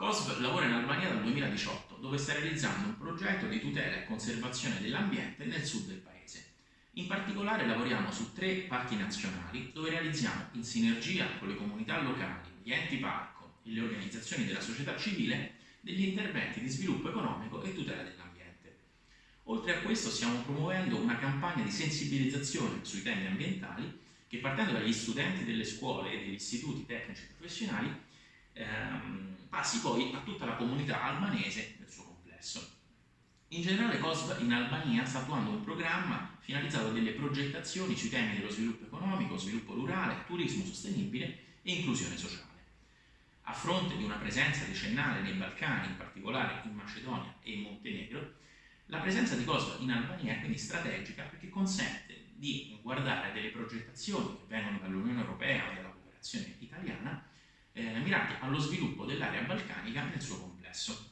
COSV lavora in Albania dal 2018, dove sta realizzando un progetto di tutela e conservazione dell'ambiente nel sud del paese. In particolare lavoriamo su tre parchi nazionali, dove realizziamo in sinergia con le comunità locali, gli enti parco e le organizzazioni della società civile degli interventi di sviluppo economico e tutela dell'ambiente. Oltre a questo stiamo promuovendo una campagna di sensibilizzazione sui temi ambientali che partendo dagli studenti delle scuole e degli istituti tecnici professionali ehm, passi poi a tutta la comunità albanese nel suo complesso. In generale COSV in Albania sta attuando un programma finalizzato a delle progettazioni sui temi dello sviluppo economico, sviluppo rurale, turismo sostenibile e inclusione sociale. A fronte di una presenza decennale nei Balcani, in particolare in Macedonia e in Montenegro, la presenza di COSV in Albania è quindi strategica perché consente di guardare delle progettazioni che vengono dall'Unione Europea o dalla cooperazione italiana eh, mirate allo sviluppo dell'area balcanica nel suo complesso.